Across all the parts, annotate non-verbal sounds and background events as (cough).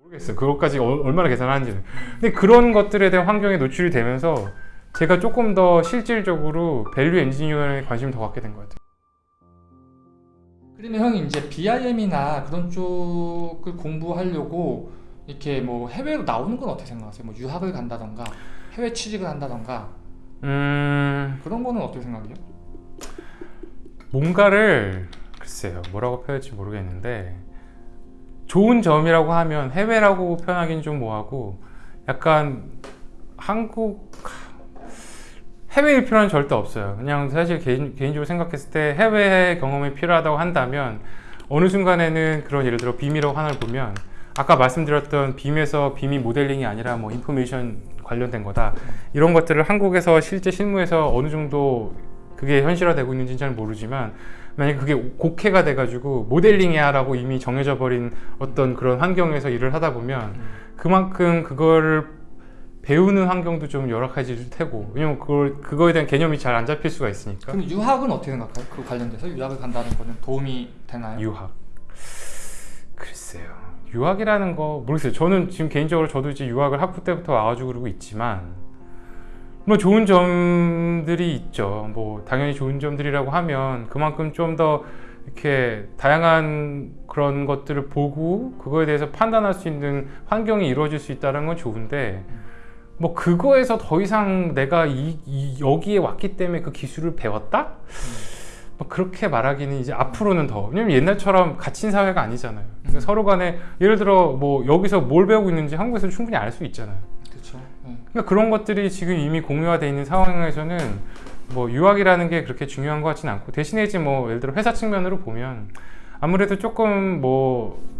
모르겠어요. 그것까지 어- 얼마나 계산하는지는. 근데 그런 것들에 대한 환경에 노출이 되면서 제가 조금 더 실질적으로 value engineer에 관심을 더 갖게 된 것 같아요. 그러면 형이 이제 BIM이나 그런 쪽을 공부하려고 이렇게 뭐 해외로 나오는 건 어떻게 생각하세요? 뭐 유학을 간다던가 해외 취직을 한다던가 음, 그런 거는 어떻게 생각해요? 뭔가를 글쎄요 뭐라고 표현할지 모르겠는데 좋은 점이라고 하면 해외라고 표현하기는 좀 뭐하고 약간 한국 해외일 필요는 절대 없어요. 그냥 사실 개인, 개인적으로 생각했을 때 해외 경험이 필요하다고 한다면 어느 순간에는 그런 예를 들어 빔이라고 하나를 보면 아까 말씀드렸던 빔에서 빔이 모델링이 아니라 뭐 인포메이션 관련된 거다. 이런 것들을 한국에서 실제 실무에서 어느 정도 그게 현실화되고 있는지는 잘 모르지만 만약에 그게 곡해가 돼가지고 모델링이야 라고 이미 정해져 버린 어떤 그런 환경에서 일을 하다 보면 그만큼 그거를 배우는 환경도 좀 열악해질 테고 왜냐면 그걸, 그거에 대한 개념이 잘 안 잡힐 수가 있으니까. 그럼 유학은 어떻게 생각해요? 그 관련돼서? 유학을 간다는 거는 도움이 되나요? 유학. 글쎄요. 유학이라는 거 모르겠어요. 저는 지금 개인적으로 저도 이제 유학을 학부 때부터 와가지고 그러고 있지만 뭐 좋은 점들이 있죠 뭐 당연히 좋은 점들이라고 하면 그만큼 좀 더 이렇게 다양한 그런 것들을 보고 그거에 대해서 판단할 수 있는 환경이 이루어질 수 있다는 건 좋은데 뭐 그거에서 더 이상 내가 이, 이 여기에 왔기 때문에 그 기술을 배웠다? 뭐 그렇게 말하기는 이제 앞으로는 더 왜냐면 옛날처럼 갇힌 사회가 아니잖아요 그러니까 음. 서로 간에 예를 들어 뭐 여기서 뭘 배우고 있는지 한국에서 충분히 알 수 있잖아요 그러니까 그런 것들이 지금 이미 공유화되어 있는 상황에서는 뭐 유학이라는 게 그렇게 중요한 것 같지는 않고 대신에 이제 뭐 예를 들어 회사 측면으로 보면 아무래도 조금 뭐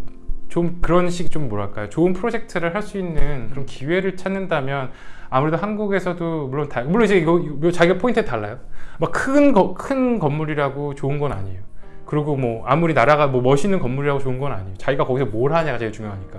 좀 그런 식 좀 뭐랄까요? 좋은 프로젝트를 할 수 있는 그런 기회를 찾는다면 아무래도 한국에서도 물론 다 물론 이제 이거, 자기가 포인트에 달라요. 막큰큰 건물이라고 좋은 건 아니에요. 그리고 뭐 아무리 나라가 뭐 멋있는 건물이라고 좋은 건 아니에요. 자기가 거기서 뭘 하냐가 제일 중요하니까.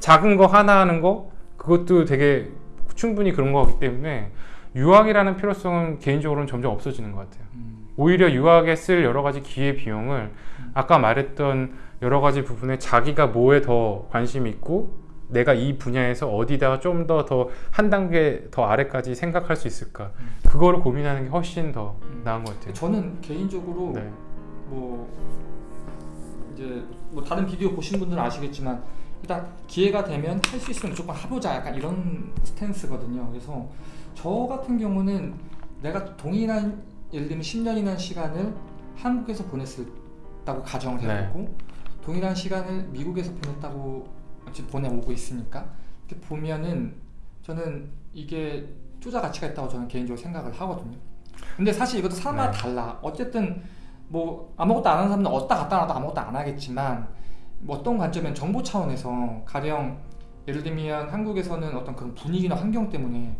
작은 거 하나 하는 거 그것도 되게 충분히 그런 거기 때문에 유학이라는 필요성은 개인적으로는 점점 없어지는 것 같아요. 음. 오히려 유학에 쓸 여러 가지 기회 비용을 아까 말했던 여러 가지 부분에 자기가 뭐에 더 관심이 있고 내가 이 분야에서 어디다가 좀 더 더 한 단계 더 아래까지 생각할 수 있을까? 그거를 고민하는 게 훨씬 더 나은 것 같아요. 저는 개인적으로 네. 뭐 이제 뭐 다른 비디오 보신 분들은 아시겠지만 일단 기회가 되면 할 수 있으면 무조건 해보자 약간 이런 스탠스거든요. 그래서 저 같은 경우는 내가 동일한 예를 들면 10년이라는 시간을 한국에서 보냈다고 가정을 네. 해보고 동일한 시간을 미국에서 보냈다고 지금 보내오고 있으니까 이렇게 보면은 저는 이게 투자 가치가 있다고 저는 개인적으로 생각을 하거든요. 근데 사실 이것도 사람마다 네. 달라. 어쨌든 뭐 아무것도 안 하는 사람은 어디다 갖다 놔도 아무것도 안 하겠지만 뭐 어떤 관점은 정보 차원에서 가령 예를 들면 한국에서는 어떤 그런 분위기나 환경 때문에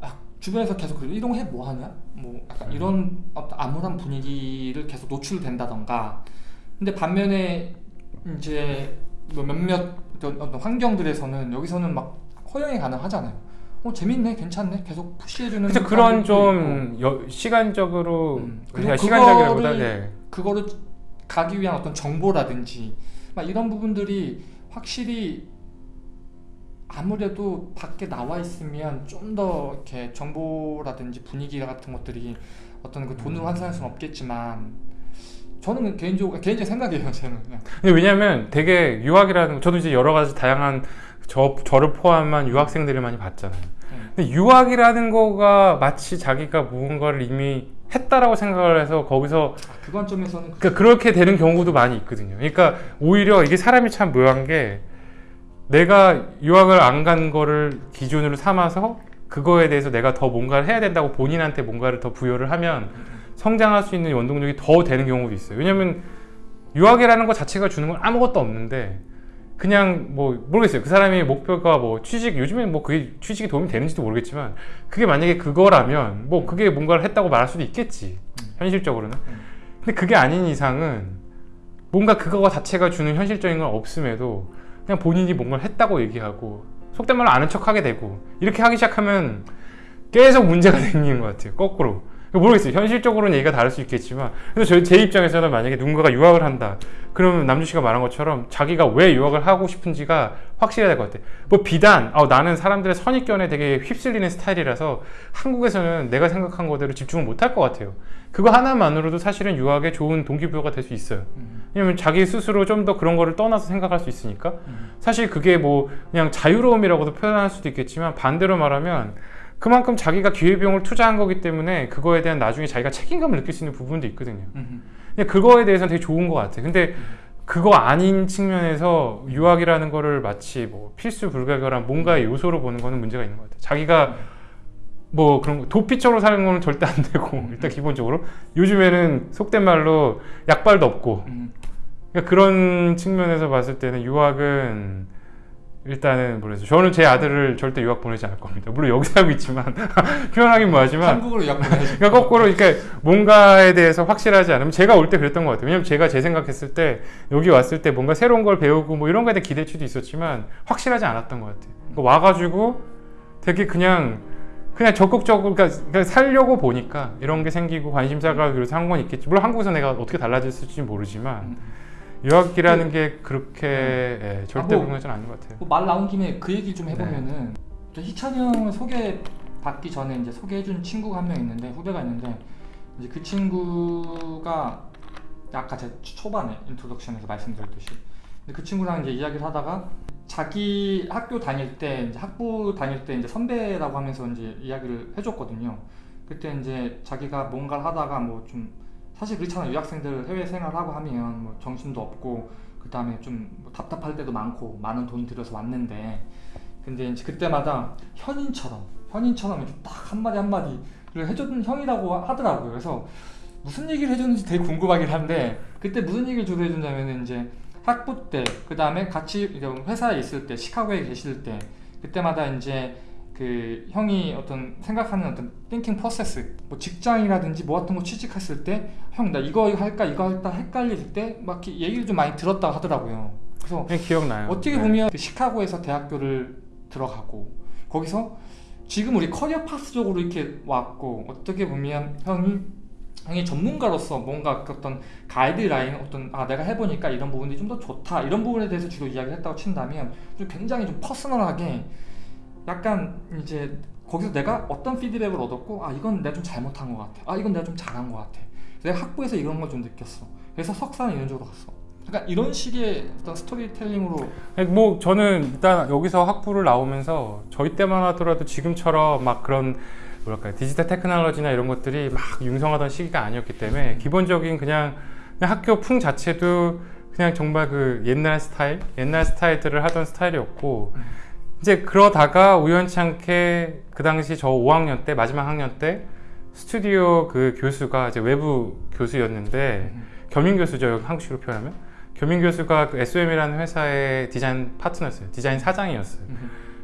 아, 주변에서 계속 그 이동해 뭐 하냐 뭐 약간 음. 이런 어떤 암울한 분위기를 계속 노출된다던가 근데 반면에 이제 뭐 몇몇 어떤, 환경들에서는 여기서는 막 허용이 가능하잖아요. 어 재밌네, 괜찮네, 계속 푸시해주는. 그래서 그런. 좀 여- 시간적으로 음. 그러니까 그리고 시간적이라보다 그거를- 네. 그거를 가기 위한 어떤 정보라든지 막 이런 부분들이 확실히 아무래도 밖에 나와 있으면 좀 더 이렇게 정보라든지 분위기 같은 것들이 어떤 그 돈으로 환산할 수는 없겠지만 저는 개인적으로 개인적 생각이에요 저는 그냥. 근데 왜냐면 되게 유학이라는 거 저도 이제 여러 가지 다양한 저, 저를 포함한 유학생들을 많이 봤잖아요. 근데 유학이라는 거가 마치 자기가 무언가를 이미 했다라고 생각을 해서 거기서 아, 그 관점에서는 그러니까 그렇게 되는 경우도 많이 있거든요. 그러니까 오히려 이게 사람이 참 묘한 게 내가 유학을 안 간 거를 기준으로 삼아서 그거에 대해서 내가 더 뭔가를 해야 된다고 본인한테 뭔가를 더 부여를 하면 성장할 수 있는 원동력이 더 되는 경우도 있어요. 왜냐면 유학이라는 것 자체가 주는 건 아무것도 없는데 그냥 뭐 모르겠어요. 그 사람의 목표가 뭐 취직 요즘엔 뭐 그게 취직이 도움이 되는지도 모르겠지만 그게 만약에 그거라면 뭐 그게 뭔가를 했다고 말할 수도 있겠지. 현실적으로는. 근데 그게 아닌 이상은 뭔가 그거 자체가 주는 현실적인 건 없음에도 그냥 본인이 뭔가를 했다고 얘기하고 속된 말로 아는 척하게 되고 이렇게 하기 시작하면 계속 문제가 (laughs) 생기는 것 같아요. 거꾸로. 모르겠어요. 현실적으로는 얘기가 다를 수 있겠지만 그래서 저희 제 입장에서는 만약에 누군가가 유학을 한다. 그러면 남주 씨가 말한 것처럼 자기가 왜 유학을 하고 싶은지가 확실해야 될 것 같아요. 뭐 비단 아, 나는 사람들의 선입견에 되게 휩쓸리는 스타일이라서 한국에서는 내가 생각한 거대로 집중을 못할 것 같아요. 그거 하나만으로도 사실은 유학에 좋은 동기부여가 될 수 있어요. 음. 왜냐면 자기 스스로 좀 더 그런 거를 떠나서 생각할 수 있으니까 음. 사실 그게 뭐 그냥 자유로움이라고도 표현할 수도 있겠지만 반대로 말하면 그만큼 자기가 기회비용을 투자한 거기 때문에 그거에 대한 나중에 자기가 책임감을 느낄 수 있는 부분도 있거든요. 음. 근데 그거에 대해서는 되게 좋은 것 같아요. 근데 그거 아닌 측면에서 유학이라는 거를 마치 뭐 필수 불가결한 뭔가의 요소로 보는 거는 문제가 있는 것 같아요. 자기가 뭐 그런 거 도피처로 사는 거는 절대 안 되고 일단 기본적으로 요즘에는 속된 말로 약발도 없고 음. 그러니까 그런 측면에서 봤을 때는 유학은 일단은 모르겠어요. 저는 제 아들을 절대 유학 보내지 않을 겁니다. 물론 여기 살고 있지만 (laughs) 표현하긴 뭐하지만 한국으로 유학 보내야지. 그러니까 거꾸로 이렇게 뭔가에 대해서 확실하지 않으면 제가 올 때 그랬던 것 같아요. 왜냐면 제가 제 생각했을 때 여기 왔을 때 뭔가 새로운 걸 배우고 뭐 이런 거에 대한 기대치도 있었지만 확실하지 않았던 것 같아요. 그러니까 와가지고 되게 그냥 그냥 적극적으로 그러니까 그냥 살려고 보니까 이런 게 생기고 관심사가 그래서 한 건 있겠지. 물론 한국에서 내가 어떻게 달라졌을지 모르지만 음. 유학이라는 게 그렇게 예, 절대 아, 뭐- 건 아닌 것 같아요. 뭐 말 나온 김에 그 얘기 좀 네. 해보면은 저 희찬이 형을 소개 받기 전에 이제 소개해준 친구가 한 명 있는데 후배가 있는데 이제 그 친구가 아까 제 초반에 introduction에서 말씀드렸듯이 근데 그 친구랑 이제 이야기를 하다가 자기 학교 다닐 때 이제 학부 다닐 때 이제 선배라고 하면서 이제 이야기를 해줬거든요. 그때 이제 자기가 뭔가를 하다가 뭐 좀 사실 그렇잖아요. 유학생들 해외 생활하고 하면 뭐 정신도 없고 그 다음에 좀뭐 답답할 때도 많고 많은 돈 들여서 왔는데 근데 이제 그때마다 현인처럼 현인처럼 이렇게 딱 한마디 한마디를 해줬던 형이라고 하더라고요. 그래서 무슨 얘기를 해줬는지 되게 궁금하긴 한데 그때 무슨 얘기를 주로 해준다면 이제 학부 때 그 다음에 같이 회사에 있을 때 시카고에 계실 때 그때마다 이제 그 형이 어떤 생각하는 어떤 띵킹 프로세스 뭐 직장이라든지 뭐 같은 거 취직했을 때 형 나 이거 할까 이거 할까 헷갈릴 때 막 얘기를 좀 많이 들었다고 하더라고요. 그래서 그냥 기억나요. 어떻게 네. 보면 그 시카고에서 대학교를 들어가고 거기서 지금 우리 career path 쪽으로 이렇게 왔고 어떻게 보면 형이 형이 전문가로서 뭔가 그 어떤 가이드라인 어떤 아 내가 해보니까 이런 부분이 좀 더 좋다 이런 부분에 대해서 주로 이야기를 했다고 친다면 좀 굉장히 좀 personal하게 약간 이제 거기서 내가 어떤 피드백을 얻었고 아 이건 내가 좀 잘못한 것 같아. 아 이건 내가 좀 잘한 것 같아. 내가 학부에서 이런 걸 좀 느꼈어. 그래서 석사는 이런 쪽으로 갔어. 약간 이런 식의 어떤 스토리텔링으로. 뭐 저는 일단 여기서 학부를 나오면서 저희 때만 하더라도 지금처럼 막 그런 뭐랄까요? 디지털 테크놀로지나 이런 것들이 막 융성하던 시기가 아니었기 때문에 기본적인 그냥, 그냥 학교 풍 자체도 그냥 정말 그 옛날 스타일 옛날 스타일들을 하던 스타일이었고 이제 그러다가 우연치 않게 그 당시 저 5학년 때 마지막 학년 때 스튜디오 그 교수가 이제 외부 교수였는데 겸임 교수죠 여기 한국식으로 표현하면. 겸임 교수가 그 SOM이라는 회사의 디자인 파트너였어요. 디자인 사장이었어요.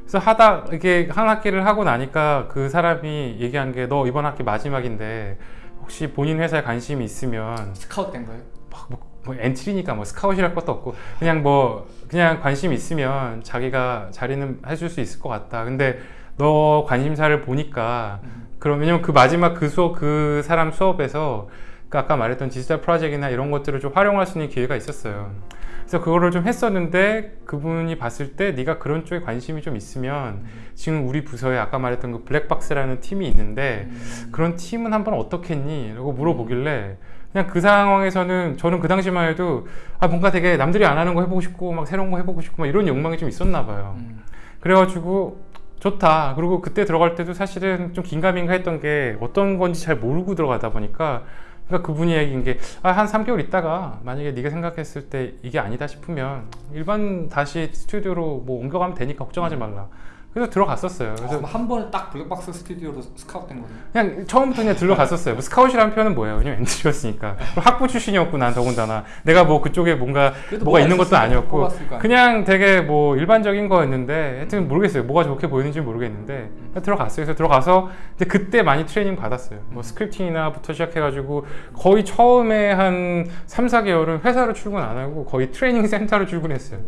그래서 하다 이게 한 학기를 하고 나니까 그 사람이 얘기한 게 너 이번 학기 마지막인데 혹시 본인 회사에 관심이 있으면 스카웃 된 거예요? 막 뭐, 뭐 entry니까 뭐 스카웃이랄 것도 없고 그냥 뭐 그냥 관심 있으면 자기가 자리는 해줄 수 있을 것 같다. 근데 너 관심사를 보니까 그럼 왜냐면 그 마지막 그 수업 그 사람 수업에서 그 아까 말했던 디지털 프로젝트나 이런 것들을 좀 활용할 수 있는 기회가 있었어요. 그래서 그거를 좀 했었는데 그분이 봤을 때 네가 그런 쪽에 관심이 좀 있으면 지금 우리 부서에 아까 말했던 그 블랙박스라는 팀이 있는데 음. 그런 팀은 한번 어떻겠니? 라고 물어보길래 그냥 그 상황에서는 저는 그 당시만 해도 아 뭔가 되게 남들이 안 하는 거 해보고 싶고 막 새로운 거 해보고 싶고 막 이런 욕망이 좀 있었나 봐요. 음. 그래가지고 좋다. 그리고 그때 들어갈 때도 사실은 좀 긴가민가 했던 게 어떤 건지 잘 모르고 들어가다 보니까 그러니까 그분이 얘기한 게 아, 한 3개월 있다가 만약에 네가 생각했을 때 이게 아니다 싶으면 일반 다시 스튜디오로 뭐 옮겨가면 되니까 걱정하지 말라. 그래서 들어갔었어요. 그래서 그래서 한 번에 딱 블랙박스 스튜디오로 스카웃 된 거예요? 그냥 처음부터 그냥 들어갔었어요. 뭐 스카웃이라는 표현은 뭐예요? 왜냐면 entry였으니까. (laughs) 학부 출신이었고 난 더군다나 내가 뭐 그쪽에 뭔가 뭐가 있는 것도 아니었고? 그냥 되게 뭐 일반적인 거였는데 하여튼 모르겠어요. 뭐가 좋게 보이는지 모르겠는데 그냥 들어갔어요. 그래서 들어가서 근데 그때 많이 트레이닝 받았어요. 뭐 scripting이나부터 시작해가지고 거의 처음에 한 3, 4개월은 회사로 출근 안 하고 거의 트레이닝 센터로 출근했어요.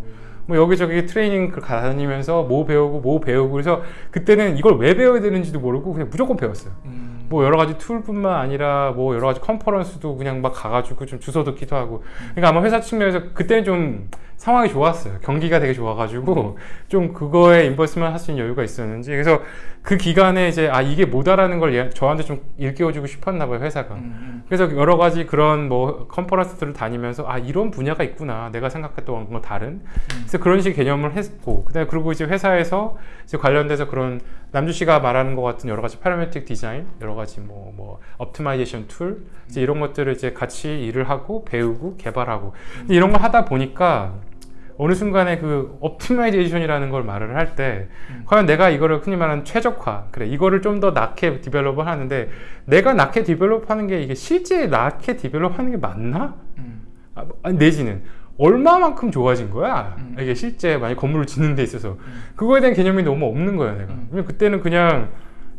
뭐 여기저기 트레이닝 그 다니면서 뭐 배우고 뭐 배우고 그래서 그때는 이걸 왜 배워야 되는지도 모르고 그냥 무조건 배웠어요. 음. 뭐 여러 가지 tool뿐만 아니라 뭐 여러 가지 컨퍼런스도 그냥 막 가가지고 좀 주워 듣기도 하고 그러니까 아마 회사 측면에서 그때는 좀 상황이 좋았어요. 경기가 되게 좋아가지고 좀 그거에 invest만 할 수 있는 여유가 있었는지. 그래서 그 기간에 이제 아 이게 뭐다라는 걸 얘- 저한테 좀 일깨워주고 싶었나 봐요 회사가. 음, 그래서 여러 가지 그런 뭐 컨퍼런스들을 다니면서 아 이런 분야가 있구나. 내가 생각했던 건 다른. 그래서 그런 식의 개념을 했고 그다음에 그리고 이제 회사에서 이제 관련돼서 그런 남주 씨가 말하는 것 같은 여러 가지 parametric design 여러 가지 뭐뭐 optimization tool 이제 이런 것들을 이제 같이 일을 하고 배우고 개발하고. 근데 이런 걸 하다 보니까 어느 순간에 그 optimization이라는 걸 말을 할때 음. 과연 내가 이거를 흔히 말하는 최적화 그래 이거를 좀 더 낫게 develop을 하는데 내가 낫게 develop하는 게 이게 실제 낫게 develop하는 게 맞나? 음, 아, 내지는 얼마만큼 좋아진 거야? 음. 이게 실제 만약 건물을 짓는 데 있어서 그거에 대한 개념이 너무 없는 거야 내가. 음. 그때는 그냥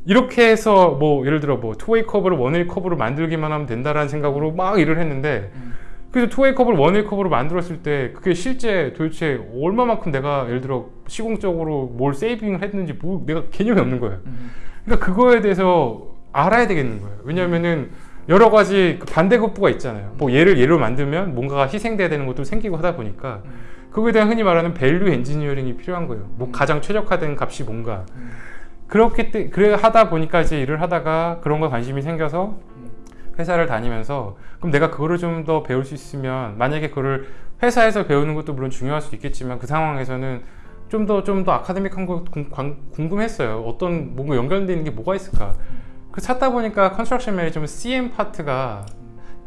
이렇게 해서 뭐 예를 들어 뭐 two-way curve를 one-way curve로 만들기만 하면 된다라는 생각으로 막 일을 했는데 음. 그래서 two-way curve를 one-way curve로 만들었을 때 그게 실제 도대체 얼마만큼 내가 예를 들어 시공적으로 뭘 saving을 했는지 뭐 내가 개념이 없는 거예요. 음, 그러니까 그거에 대해서 알아야 되겠는 거예요. 왜냐면은 여러 가지 그 반대급부가 있잖아요. 뭐 얘를 예로 만들면 뭔가가 희생돼야 되는 것도 생기고 하다 보니까 음. 그거에 대한 흔히 말하는 value engineering이 필요한 거예요. 뭐 음. 가장 최적화된 값이 뭔가. 음. 때 그래 하다 보니까 이제 일을 하다가 그런 거 관심이 생겨서 음. 회사를 다니면서 그럼 내가 그거를 좀 더 배울 수 있으면 만약에 그거를 회사에서 배우는 것도 물론 중요할 수 있겠지만 그 상황에서는 좀더 좀 더 아카데믹한 거 궁금했어요. 어떤 뭔가 연결되어 있는 게 뭐가 있을까? 그 찾다 보니까 Construction Management CM 파트가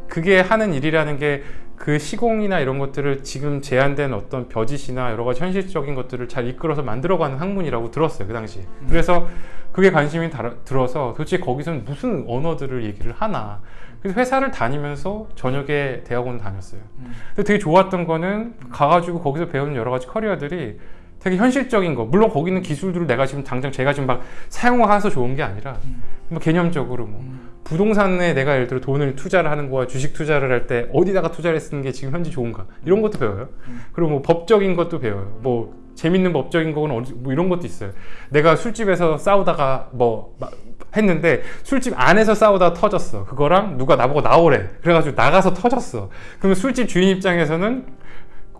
그게 하는 일이라는 게 그 시공이나 이런 것들을 지금 제한된 어떤 벼짓이나 여러 가지 현실적인 것들을 잘 이끌어서 만들어가는 학문이라고 들었어요 그 당시. 음. 그래서 그게 관심이 달아- 들어서 도대체 거기서는 무슨 언어들을 얘기를 하나. 그래서 회사를 다니면서 저녁에 대학원을 다녔어요. 음. 근데 되게 좋았던 거는 가가지고 거기서 배우는 여러 가지 커리어들이 되게 현실적인 거. 물론 거기 있는 기술들을 내가 지금 당장 제가 지금 막 사용해서 좋은 게 아니라 음. 뭐 개념적으로 뭐 음. 부동산에 내가 예를 들어 돈을 투자를 하는 거와 주식 투자를 할 때 어디다가 투자를 쓰는 게 지금 현재 좋은가 이런 것도 배워요. 음. 그리고 뭐 법적인 것도 배워요. 뭐 재밌는 법적인 거는 어디- 뭐 이런 것도 있어요. 내가 술집에서 싸우다가 뭐막 했는데 술집 안에서 싸우다가 터졌어. 그거랑 누가 나보고 나오래. 그래가지고 나가서 터졌어. 그러면 술집 주인 입장에서는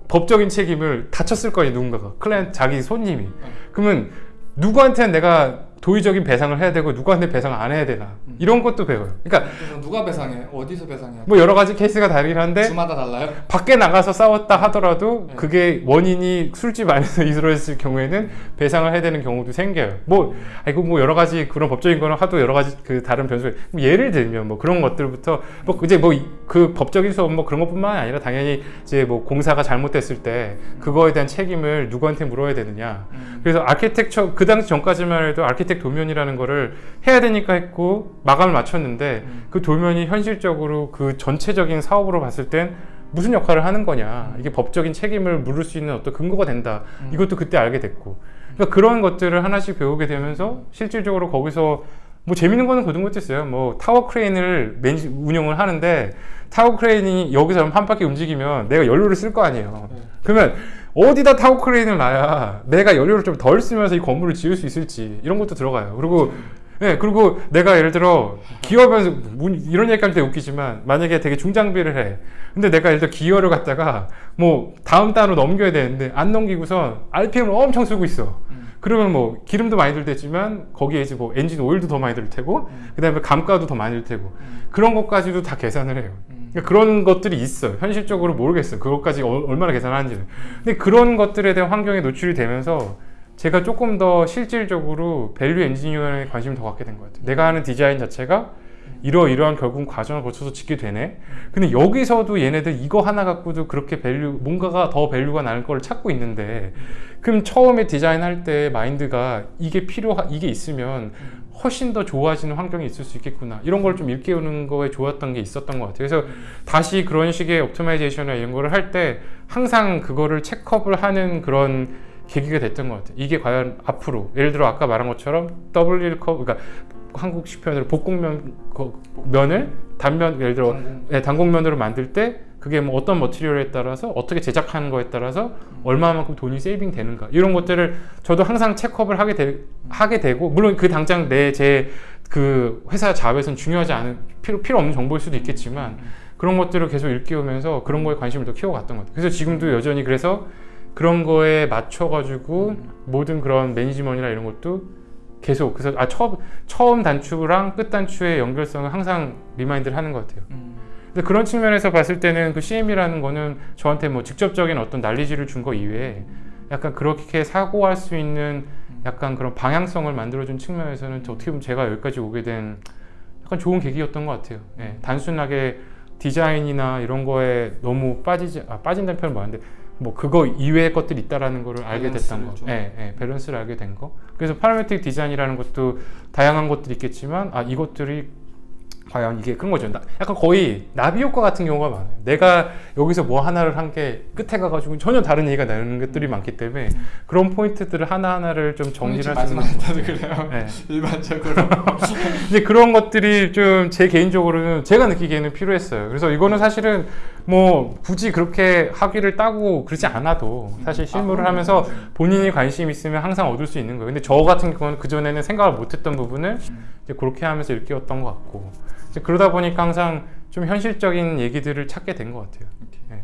법적인 책임을 다쳤을 거예요 누군가가 클라이언트 자기 손님이 그러면 누구한테는 내가 도의적인 배상을 해야 되고 누구한테 배상을 안 해야 되나 이런 것도 배워요 그러니까 누가 배상해? 어디서 배상해? 뭐 여러 가지 케이스가 다르긴 한데 주마다 달라요? 밖에 나가서 싸웠다 하더라도 네. 그게 원인이 술집 안에서 (laughs) 이루어졌을 경우에는 배상을 해야 되는 경우도 생겨요. 뭐 아이고 뭐 여러 가지 그런 법적인 거는 하도 여러 가지 그 다른 변수가 뭐 예를 들면 뭐 그런 것들부터 뭐 이제 뭐 그 법적인 수업 뭐 그런 것뿐만 아니라 당연히 이제 뭐 공사가 잘못됐을 때 그거에 대한 책임을 누구한테 물어야 되느냐. 음. 그래서 아키텍처 그 당시 전까지만 해도 아키텍 도면이라는 거를 해야 되니까 했고 마감을 맞췄는데 음. 그 도면이 현실적으로 그 전체적인 사업으로 봤을 땐 무슨 역할을 하는 거냐 이게 법적인 책임을 물을 수 있는 어떤 근거가 된다 음. 이것도 그때 알게 됐고 그러니까 그런 것들을 하나씩 배우게 되면서 실질적으로 거기서 뭐 재밌는 거는 그런 것도 있어요 뭐 타워 크레인을 매니, 운영을 하는데 타워 크레인이 여기서 한 바퀴 움직이면 내가 연료를 쓸 거 아니에요 네. 그러면 어디다 타워 크레인을 놔야 내가 연료를 좀 덜 쓰면서 이 건물을 지을 수 있을지 이런 것도 들어가요. 그리고 예 그리고 내가 예를 들어 기업에서 문- 이런 얘기하면 되게 웃기지만 만약에 되게 중장비를 해. 근데 내가 예를 들어 기어를 갖다가 뭐 다음 단으로 넘겨야 되는데 안 넘기고서 RPM을 엄청 쓰고 있어. 음. 그러면 뭐 기름도 많이 들겠지만 거기에 이제 뭐 엔진 오일도 더 많이 들 테고 음. 그 다음에 감가도 더 많이 들 테고 음. 그런 것까지도 다 계산을 해요. 음. 그러니까 그런 것들이 있어요. 현실적으로 모르겠어요. 그것까지 어- 얼마나 계산하는지는. 근데 그런 것들에 대한 환경에 노출이 되면서 제가 조금 더 실질적으로 value engineer에 관심을 더 갖게 된 것 같아요. 내가 하는 디자인 자체가 이러이러한 결국 과정을 거쳐서 짓게 되네. 근데 여기서도 얘네들 이거 하나 갖고도 그렇게 value 뭔가가 더 value가 나는 걸 찾고 있는데 그럼 처음에 디자인할 때 마인드가 이게 필요하 이게 있으면 훨씬 더 좋아지는 환경이 있을 수 있겠구나 이런 걸 좀 일깨우는 거에 좋았던 게 있었던 것 같아요. 그래서 다시 그런 식의 optimization이나 이런 거를 할 때 항상 그거를 check up을 하는 그런 계기가 됐던 것 같아요. 이게 과연 앞으로 예를 들어 아까 말한 것처럼 double curve 그러니까 한국식 표현으로 볶음면 거- 면을 단면 예를 들어 당공. 네, 단곡면으로 만들 때 그게 뭐 어떤 머티리얼에 따라서 어떻게 제작하는 거에 따라서 얼마만큼 돈이 세이빙 되는가 이런 것들을 저도 항상 체크업을 하게, 되, 하게 되고 물론 그 당장 내 제 그 회사 자업에선 중요하지 않은 필요 필요 없는 정보일 수도 있겠지만 그런 것들을 계속 일깨우면서 그런 거에 관심을 더 키워갔던 것 같아요. 그래서 지금도 여전히 그래서 그런 거에 맞춰 가지고 음. 모든 그런 매니지먼이나 이런 것도 계속 그래서 아 처음 처음 단추랑 끝 단추의 연결성을 항상 remind를 하는 것 같아요. 음. 근데 그런 측면에서 봤을 때는 그 CM이라는 거는 저한테 뭐 직접적인 어떤 난리지를 준 거 이외에 약간 그렇게 사고할 수 있는 약간 그런 방향성을 만들어준 측면에서는 저 어떻게 보면 제가 여기까지 오게 된 약간 좋은 계기였던 것 같아요. 예, 단순하게 디자인이나 이런 거에 너무 빠지지 아, 빠진다는 표현 많은데 뭐 그거 이외의 것들이 있다라는 거를 알게 됐던 거. 예, 예, 밸런스를 알게 된 거. 그래서 parametric 디자인이라는 것도 다양한 것들이 있겠지만 아 이것들이 과연 이게 그런 거죠. 나- 약간 거의 나비 효과 같은 경우가 많아요. 내가 여기서 뭐 하나를 한 게 끝에 가가지고 전혀 다른 얘기가 나는 것들이 많기 때문에 그런 포인트들을 하나하나를 좀 정리를 할수 있는. 그래요. 네. (laughs) 일반적으로. (laughs) 이제 그런 것들이 좀 제 개인적으로는 제가 느끼기에는 필요했어요. 그래서 이거는 사실은 뭐 굳이 그렇게 학위를 따고 그러지 않아도 사실 실무를 아, 하면서 본인이 관심 있으면 항상 얻을 수 있는 거예요. 근데 저 같은 경우는 그 전에는 생각을 못했던 부분을 이제 그렇게 하면서 일깨웠던 것 같고 그러다 보니까 항상 좀 현실적인 얘기들을 찾게 된 것 같아요. 네.